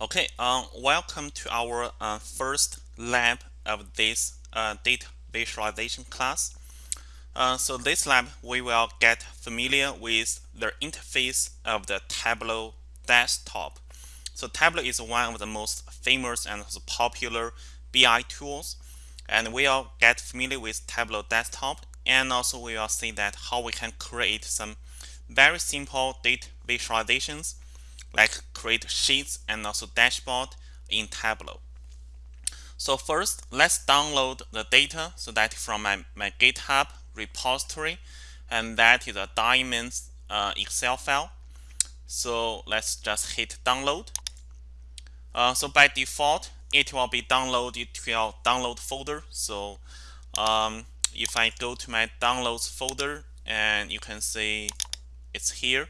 Okay, um, welcome to our uh, first lab of this uh, data visualization class. Uh, so this lab, we will get familiar with the interface of the Tableau desktop. So Tableau is one of the most famous and popular BI tools. And we will get familiar with Tableau desktop. And also we will see that how we can create some very simple data visualizations like create sheets and also dashboard in Tableau. So first, let's download the data so that from my, my GitHub repository, and that is a Diamonds uh, Excel file. So let's just hit download. Uh, so by default, it will be downloaded to your download folder. So um, if I go to my downloads folder, and you can see it's here.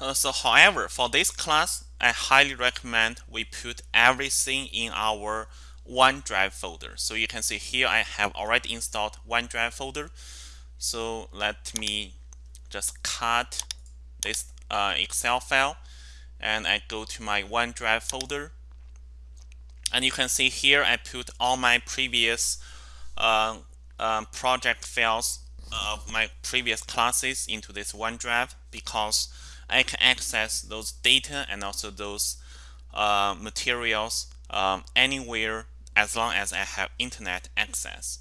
Uh, so however, for this class, I highly recommend we put everything in our OneDrive folder. So you can see here I have already installed OneDrive folder. So let me just cut this uh, Excel file and I go to my OneDrive folder. And you can see here I put all my previous uh, um, project files of my previous classes into this OneDrive because I can access those data and also those uh, materials um, anywhere as long as I have internet access.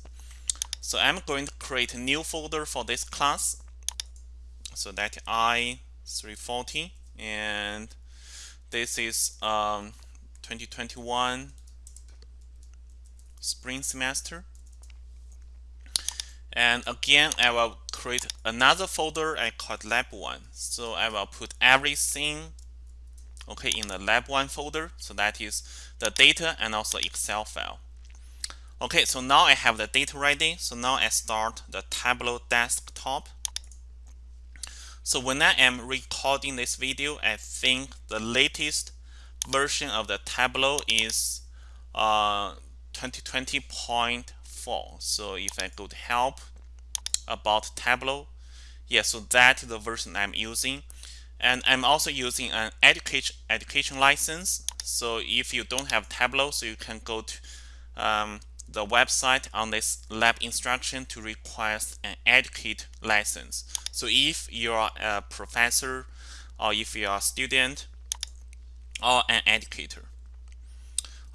So I'm going to create a new folder for this class. So that I340 and this is um, 2021 spring semester. And again, I will create another folder I call it lab one. So I will put everything okay in the lab one folder. So that is the data and also Excel file. Okay, so now I have the data ready. So now I start the Tableau desktop. So when I am recording this video, I think the latest version of the Tableau is uh, 2020.4. So if I go to help, about Tableau. Yeah, so that's the version I'm using. And I'm also using an education education license. So if you don't have Tableau, so you can go to um, the website on this lab instruction to request an educate license. So if you're a professor or if you're a student or an educator.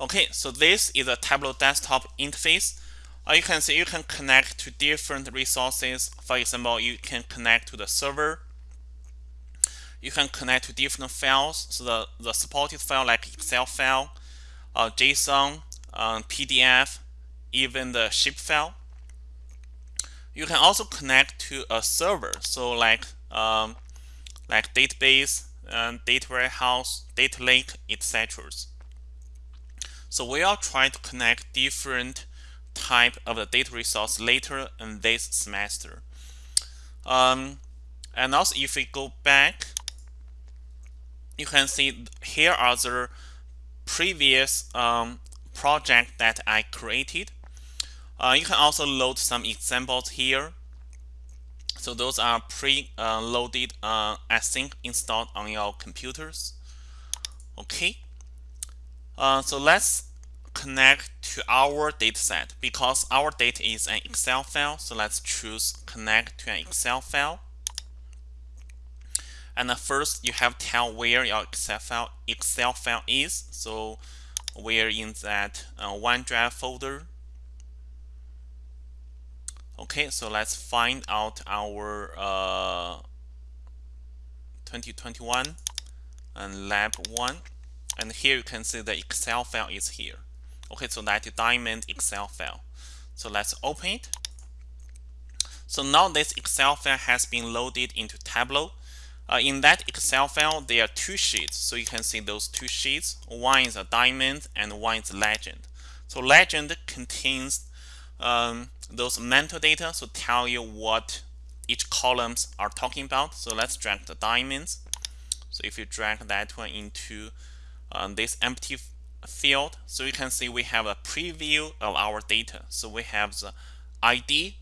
Okay, so this is a Tableau desktop interface. Uh, you can see you can connect to different resources. For example, you can connect to the server. You can connect to different files. So the, the supported file like Excel file, uh, JSON, um, PDF, even the shape file. You can also connect to a server. So like um, like database, um, data warehouse, data lake, etc. So we are trying to connect different type of the data resource later in this semester. Um, and also if we go back, you can see here are the previous um, project that I created. Uh, you can also load some examples here. So those are pre-loaded uh, async installed on your computers. Okay. Uh, so let's connect to our dataset because our data is an Excel file. So let's choose connect to an Excel file. And first you have to tell where your Excel file, Excel file is. So we're in that uh, OneDrive folder. Okay, so let's find out our uh, 2021 and lab 1. And here you can see the Excel file is here. Okay, so that diamond Excel file. So let's open it. So now this Excel file has been loaded into Tableau. Uh, in that Excel file, there are two sheets. So you can see those two sheets. One is a diamond and one is legend. So legend contains um, those metadata, so tell you what each columns are talking about. So let's drag the diamonds. So if you drag that one into um, this empty field. So you can see we have a preview of our data. So we have the ID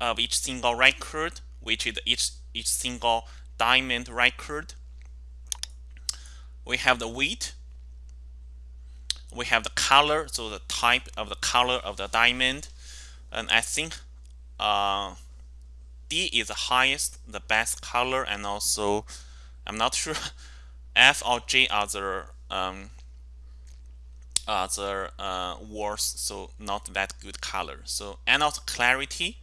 of each single record, which is each, each single diamond record. we have the weight, we have the color, so the type of the color of the diamond, and I think uh, D is the highest, the best color, and also I'm not sure F or J are the um, the uh, worst, so not that good color. So and also clarity.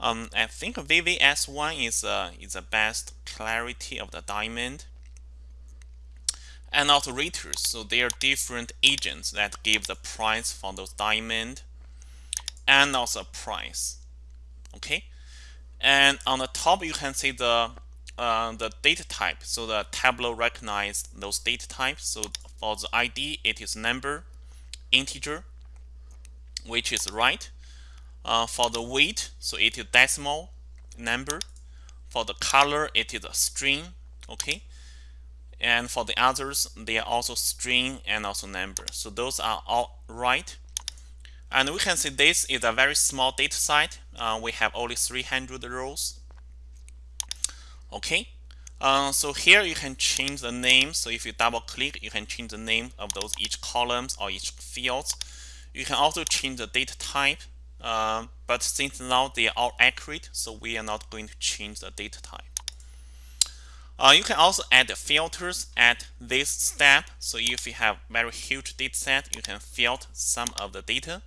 Um, I think VVS1 is uh, is the best clarity of the diamond. And also raters, so they are different agents that give the price for those diamond and also price. Okay, and on the top you can see the uh, the data type. So the Tableau recognize those data types. So for the ID, it is number, integer, which is right. Uh, for the weight, so it is decimal number. For the color, it is a string. Okay. And for the others, they are also string and also number. So those are all right. And we can see this is a very small data set. Uh, we have only 300 rows. Okay. Uh, so here you can change the name. So if you double click, you can change the name of those each columns or each fields. You can also change the data type. Uh, but since now they are all accurate, so we are not going to change the data type. Uh, you can also add filters at this step. So if you have very huge data set, you can filter some of the data.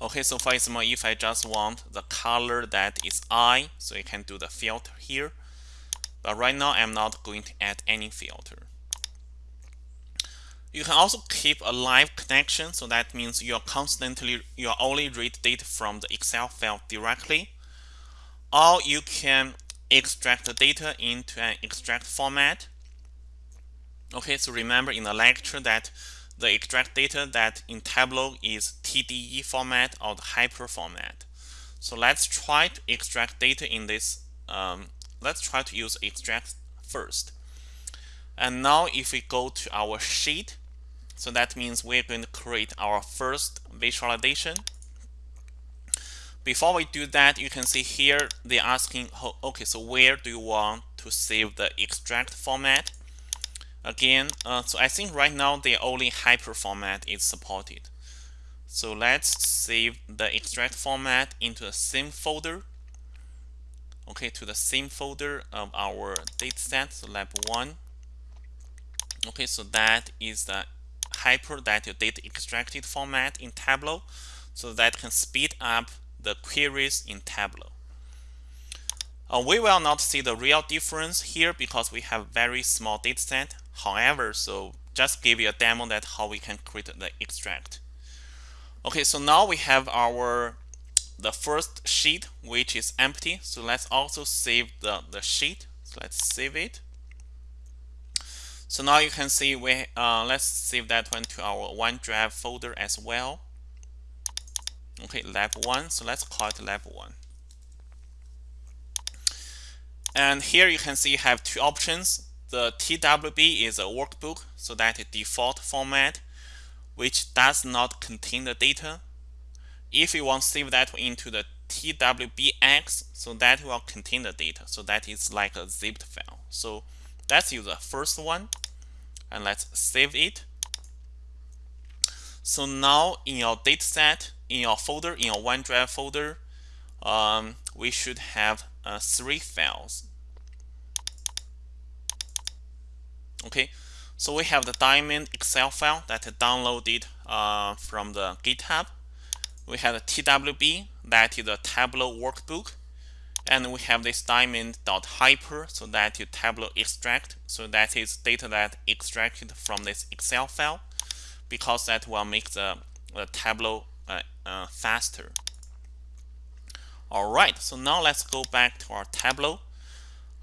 Okay, so for example, if I just want the color that is I, so you can do the filter here. But right now, I'm not going to add any filter. You can also keep a live connection, so that means you're constantly, you only read data from the Excel file directly. Or you can extract the data into an extract format. Okay, so remember in the lecture that the extract data that in Tableau is TDE format or the hyper format. So let's try to extract data in this. Um, let's try to use extract first. And now if we go to our sheet, so that means we're going to create our first visualization. Before we do that, you can see here they're asking, okay, so where do you want to save the extract format? Again, uh, so I think right now the only hyper format is supported. So let's save the extract format into the same folder. Okay, to the same folder of our dataset, so lab one. Okay, so that is the hyper that your data extracted format in Tableau, so that can speed up the queries in Tableau. Uh, we will not see the real difference here because we have very small dataset. However, so just give you a demo that how we can create the extract. Okay, so now we have our the first sheet which is empty. So let's also save the, the sheet. So let's save it. So now you can see we uh, let's save that one to our OneDrive folder as well. Okay, lab one. So let's call it lab one. And here you can see you have two options. The TWB is a workbook, so that default format, which does not contain the data. If you want to save that into the TWBX, so that will contain the data. So that is like a zipped file. So let's use the first one, and let's save it. So now in your dataset, in your folder, in your OneDrive folder, um, we should have uh, three files. Okay, so we have the diamond Excel file that I downloaded uh, from the GitHub. We have the TWB, that is a Tableau workbook. And we have this diamond.hyper, so that is Tableau extract. So that is data that extracted from this Excel file, because that will make the, the Tableau uh, uh, faster. All right, so now let's go back to our Tableau.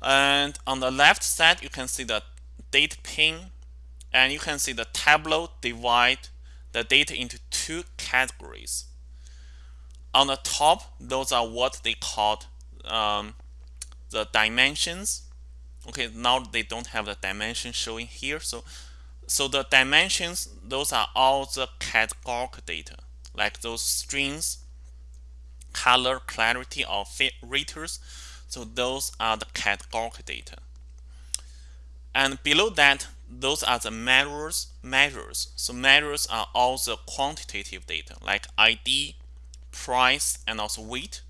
And on the left side, you can see the data pane. And you can see the Tableau divide the data into two categories. On the top, those are what they called um, the dimensions. Okay, now they don't have the dimension showing here. So, so the dimensions, those are all the categorical data, like those strings, color, clarity, or raters. So those are the categorical data. And below that, those are the measures. Measures. So measures are all the quantitative data like ID, price, and also weight.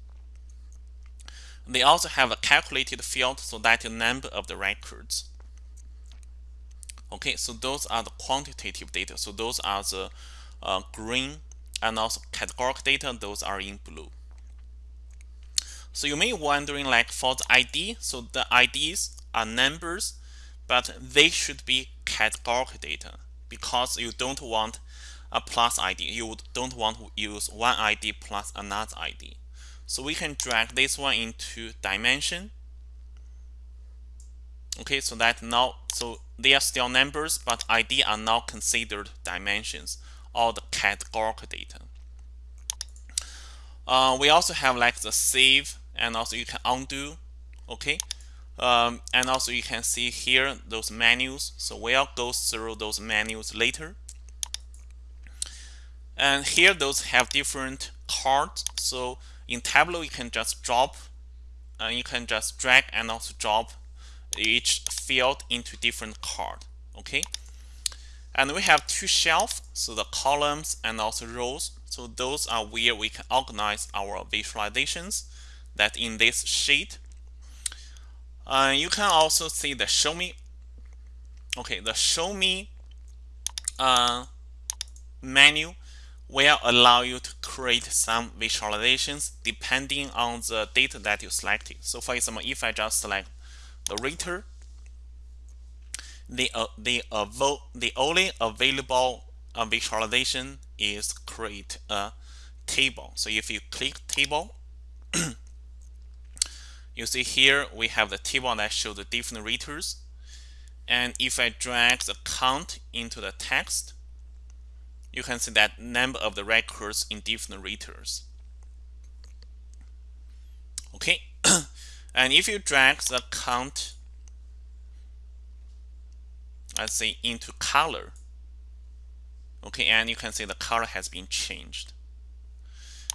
They also have a calculated field, so that the number of the records. Okay, so those are the quantitative data. So those are the uh, green and also categorical data, those are in blue. So you may be wondering like for the ID, so the IDs are numbers, but they should be categorical data because you don't want a plus ID. You don't want to use one ID plus another ID. So we can drag this one into dimension. Okay, so that now, so they are still numbers, but ID are now considered dimensions or the categorical data. Uh, we also have like the save and also you can undo okay um, and also you can see here those menus. So we'll go through those menus later. And here those have different cards. So in Tableau you can just drop and uh, you can just drag and also drop each field into different card okay? And we have two shelves so the columns and also rows. So those are where we can organize our visualizations that in this sheet. Uh, you can also see the show me. Okay, the show me uh, menu will allow you to create some visualizations depending on the data that you selected. So for example, if I just select the rater, the uh, the uh, the only available uh, visualization is create a table. So if you click table, you see here we have the table that shows the different raters. And if I drag the count into the text, you can see that number of the records in different raters. Okay, and if you drag the count, let's say into color, okay, and you can see the color has been changed.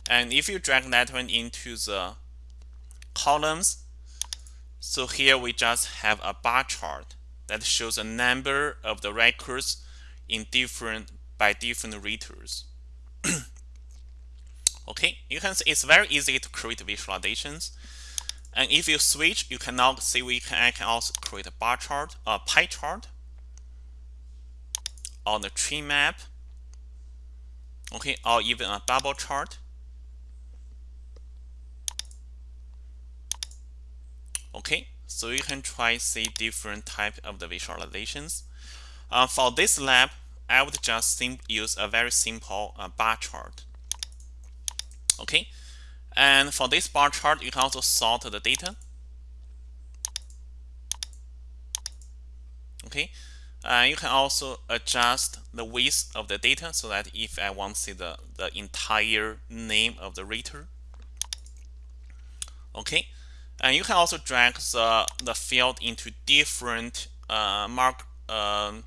And if you drag that one into the columns. So here we just have a bar chart that shows a number of the records in different by different raters. okay, you can see it's very easy to create visualizations. And if you switch, you can now see we can, I can also create a bar chart, a pie chart on the tree map, okay, or even a bubble chart. Okay, so you can try see different type of the visualizations. Uh, for this lab, I would just use a very simple uh, bar chart. Okay, and for this bar chart, you can also sort the data. Okay, uh, you can also adjust the width of the data so that if I want to see the, the entire name of the rater. Okay, and you can also drag the, the field into different uh, mark um,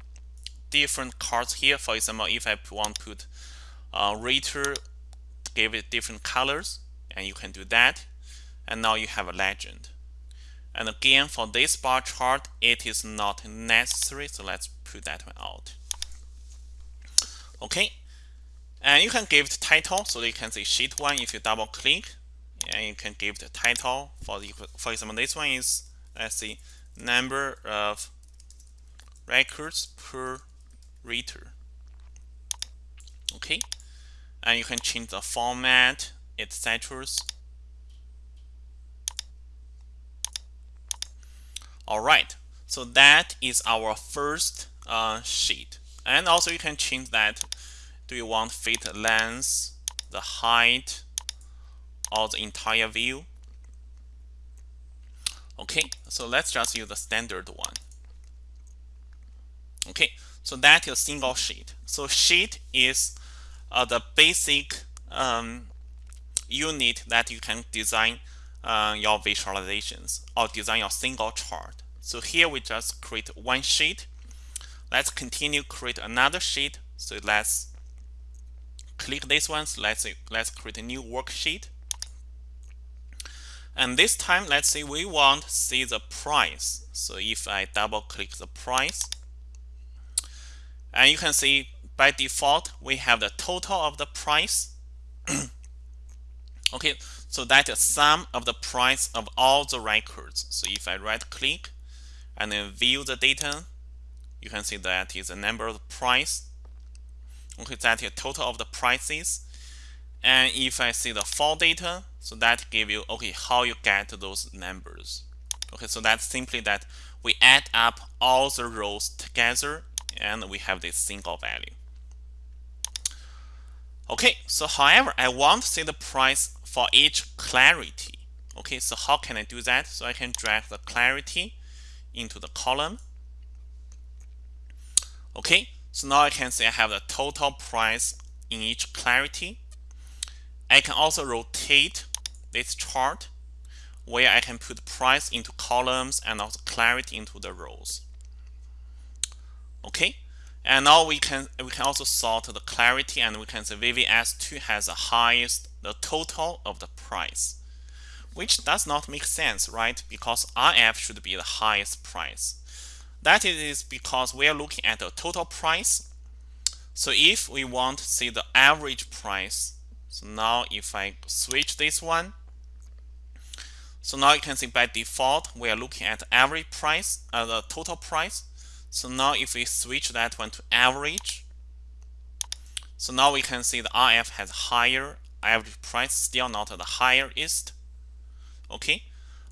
different cards here. For example, if I want to put uh, give it different colors, and you can do that. And now you have a legend. And again, for this bar chart, it is not necessary. So let's put that one out. Okay. And you can give it title. So you can say sheet one if you double click and you can give the title for the for example this one is let's see number of records per rater. Okay? And you can change the format etc all right so that is our first uh, sheet. And also you can change that. Do you want fit length the height or the entire view. Okay, so let's just use the standard one. Okay, so that is single sheet. So sheet is uh, the basic um, unit that you can design uh, your visualizations or design your single chart. So here we just create one sheet. Let's continue create another sheet. So let's click this one. So let's let's create a new worksheet. And this time let's say we want to see the price. So if I double click the price and you can see by default we have the total of the price. Okay so that is sum of the price of all the records. So if I right click and then view the data you can see that is the number of the price. Okay that is total of the prices and if I see the fall data so that give you okay how you get those numbers. Okay so that's simply that we add up all the rows together and we have this single value. Okay so however I want to see the price for each clarity. Okay so how can I do that? So I can drag the clarity into the column. Okay so now I can see I have the total price in each clarity I can also rotate this chart where I can put price into columns and also clarity into the rows. Okay, and now we can we can also sort the clarity and we can say VVS2 has the highest the total of the price, which does not make sense, right? Because IF should be the highest price. That is because we are looking at the total price. So if we want to see the average price, so now if I switch this one, so now you can see by default we are looking at average price, uh, the total price. So now if we switch that one to average, so now we can see the IF has higher average price, still not the highest. Okay,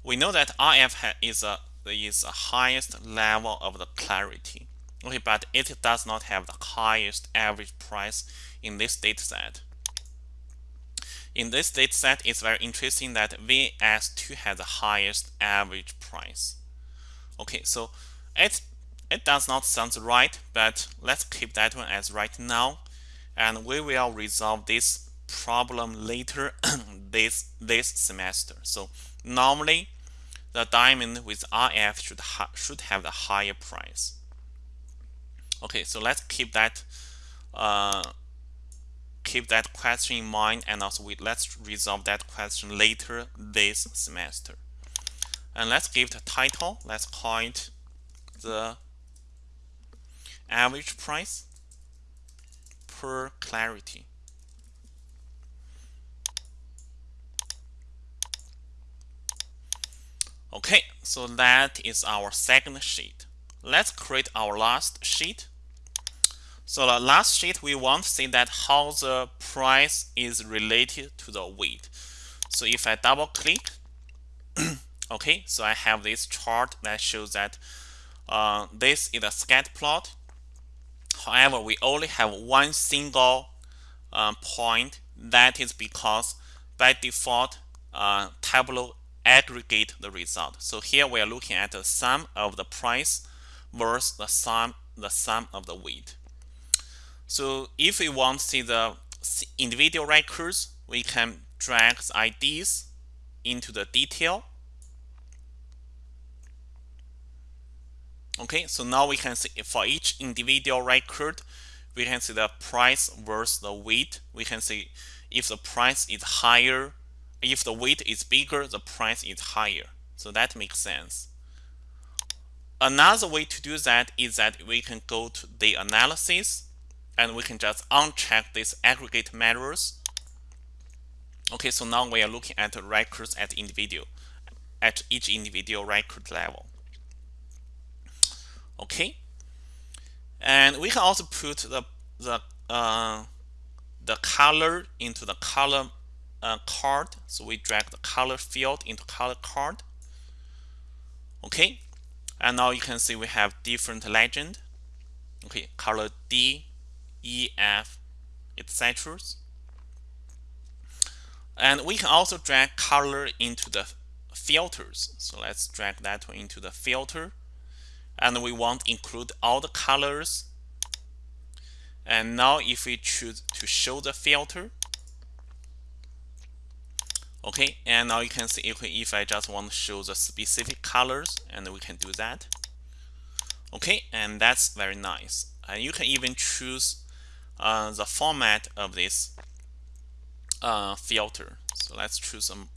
we know that IF is a is the highest level of the clarity. Okay, but it does not have the highest average price in this data set. In this data set, it's very interesting that VS2 has the highest average price. Okay, so it, it does not sound right, but let's keep that one as right now. And we will resolve this problem later this, this semester. So normally, the diamond with IF should, should have the higher price. Okay, so let's keep that uh, keep that question in mind and also we, let's resolve that question later this semester. And let's give the title, let's call it the average price per clarity. Okay, so that is our second sheet. Let's create our last sheet. So the last sheet, we want to see that how the price is related to the weight. So if I double click, okay, so I have this chart that shows that uh, this is a scatter plot. However, we only have one single uh, point. That is because by default, uh, Tableau aggregate the result. So here we are looking at the sum of the price versus the sum the sum of the weight. So if we want to see the individual records, we can drag the IDs into the detail. Okay, so now we can see for each individual record, we can see the price versus the weight. We can see if the price is higher, if the weight is bigger, the price is higher. So that makes sense. Another way to do that is that we can go to the analysis and we can just uncheck these aggregate measures. Okay, so now we are looking at the records at individual, at each individual record level. Okay, and we can also put the the uh, the color into the color uh, card. So we drag the color field into color card. Okay, and now you can see we have different legend. Okay, color D, E, F, etc. And we can also drag color into the filters. So let's drag that one into the filter. And we want include all the colors. And now if we choose to show the filter, okay, and now you can see if I just want to show the specific colors, and we can do that. Okay, and that's very nice. And you can even choose uh, the format of this uh, filter. So let's choose some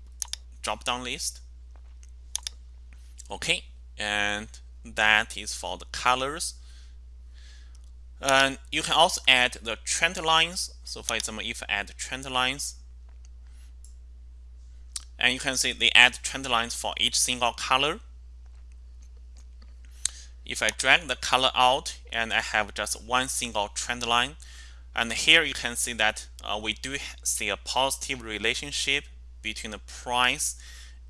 drop down list. Okay and that is for the colors. And you can also add the trend lines. So for example if I add trend lines and you can see they add trend lines for each single color. If I drag the color out and I have just one single trend line and here you can see that uh, we do see a positive relationship between the price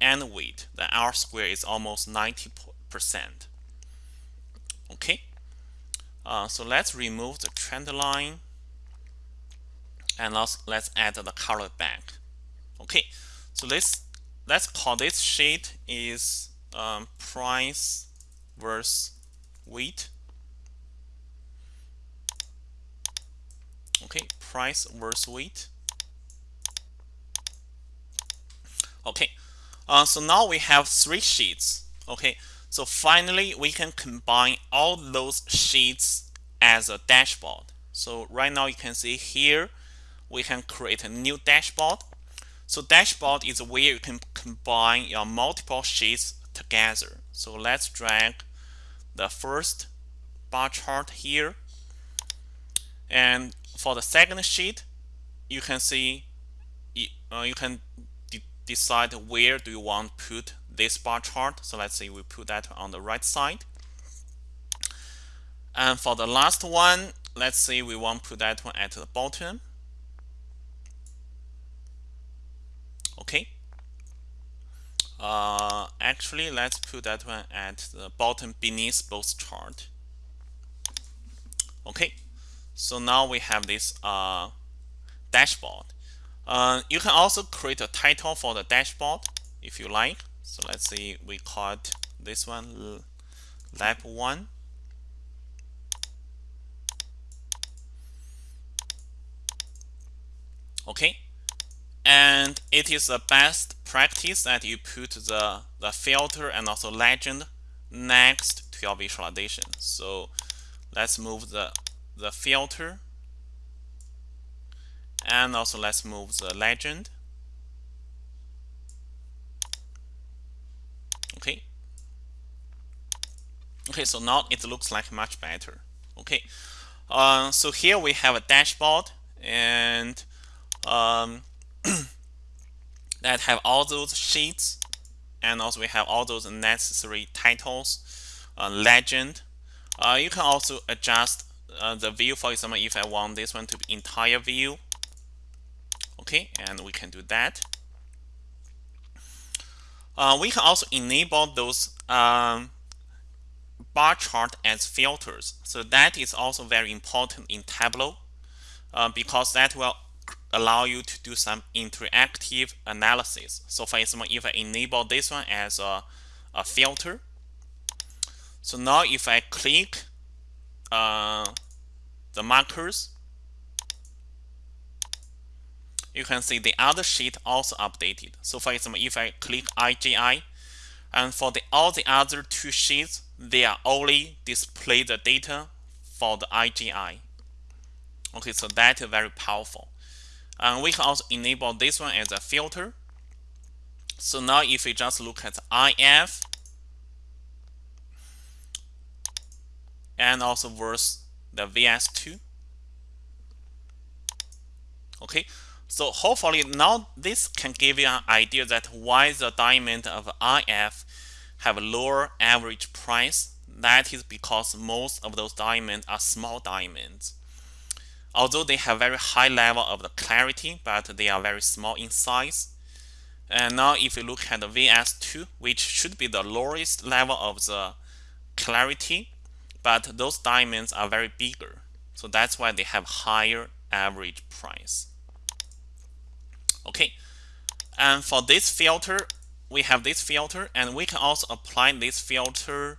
and weight. The R square is almost 90 percent. Okay? Uh, so let's remove the trend line and let's, let's add the color back. Okay? So let's let's call this sheet is um, price versus weight okay price versus weight. Okay uh, so now we have three sheets. Okay so finally we can combine all those sheets as a dashboard. So right now you can see here we can create a new dashboard. So dashboard is where you can combine your multiple sheets together. So let's drag the first bar chart here. And for the second sheet you can see uh, you can de decide where do you want to put this bar chart. So let's say we put that on the right side. And for the last one let's say we want to put that one at the bottom. Okay. Uh, actually let's put that one at the bottom beneath both chart. Okay so now we have this uh, dashboard. Uh, you can also create a title for the dashboard if you like. So let's see we call it this one lab 1 okay. And it is the best practice that you put the, the filter and also legend next to your visualization. So let's move the, the filter and also let's move the legend. Okay. Okay, so now it looks like much better. Okay. Uh, so here we have a dashboard and um, that have all those sheets and also we have all those necessary titles uh, legend uh, you can also adjust uh, the view for example if I want this one to be entire view okay and we can do that uh, we can also enable those um, bar chart as filters so that is also very important in Tableau uh, because that will allow you to do some interactive analysis. So for example, if I enable this one as a, a filter, so now if I click uh, the markers, you can see the other sheet also updated. So for example, if I click IGI, and for the all the other two sheets, they are only display the data for the IGI. Okay, so that is very powerful. And we can also enable this one as a filter. So now if we just look at IF and also versus the VS2. Okay, so hopefully now this can give you an idea that why the diamond of IF have a lower average price. That is because most of those diamonds are small diamonds although they have very high level of the clarity, but they are very small in size. And now if you look at the VS2, which should be the lowest level of the clarity, but those diamonds are very bigger. So that's why they have higher average price. Okay, and for this filter, we have this filter, and we can also apply this filter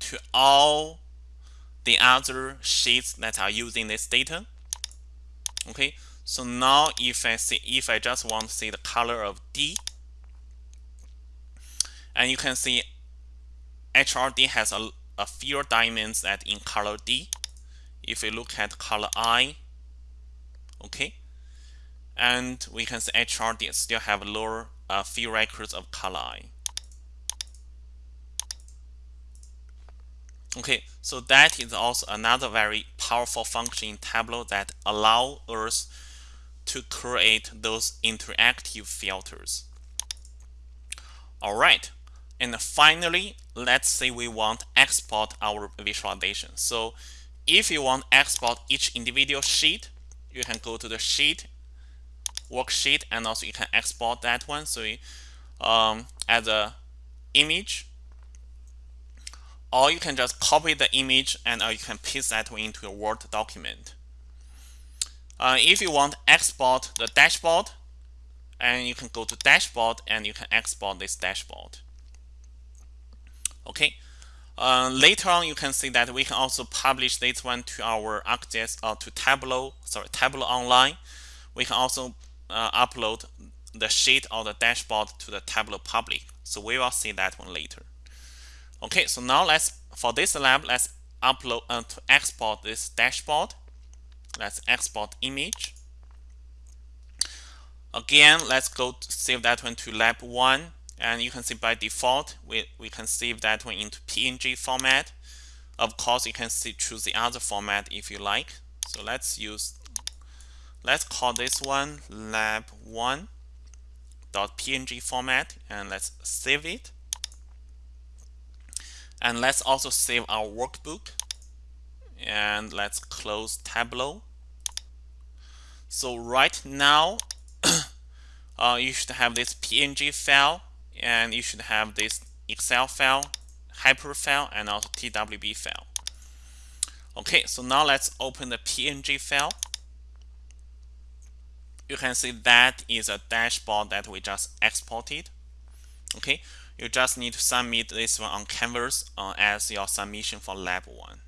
to all the other sheets that are using this data. Okay, so now if I see if I just want to see the color of D, and you can see HRD has a, a fewer diamonds that in color D. If we look at color I, okay, and we can see HRD still have lower uh, few records of color I. Okay, so that is also another very powerful function in Tableau that allow us to create those interactive filters. All right, and finally, let's say we want export our visualization. So if you want export each individual sheet, you can go to the sheet, worksheet, and also you can export that one. So um, as a image, or you can just copy the image and or you can paste that one into a Word document. Uh, if you want export the dashboard, and you can go to dashboard and you can export this dashboard. Okay. Uh, later on, you can see that we can also publish this one to our ArcGIS or uh, to Tableau, sorry, Tableau Online. We can also uh, upload the sheet or the dashboard to the Tableau public. So we will see that one later. Okay, so now let's for this lab, let's upload uh, to export this dashboard. Let's export image. Again, let's go save that one to lab one and you can see by default we, we can save that one into png format. Of course you can see choose the other format if you like. So let's use let's call this one lab1 .png format and let's save it. And let's also save our workbook. And let's close Tableau. So right now uh, you should have this png file and you should have this Excel file, Hyper file, and also TWB file. Okay, so now let's open the PNG file. You can see that is a dashboard that we just exported. Okay, you just need to submit this one on Canvas uh, as your submission for lab one.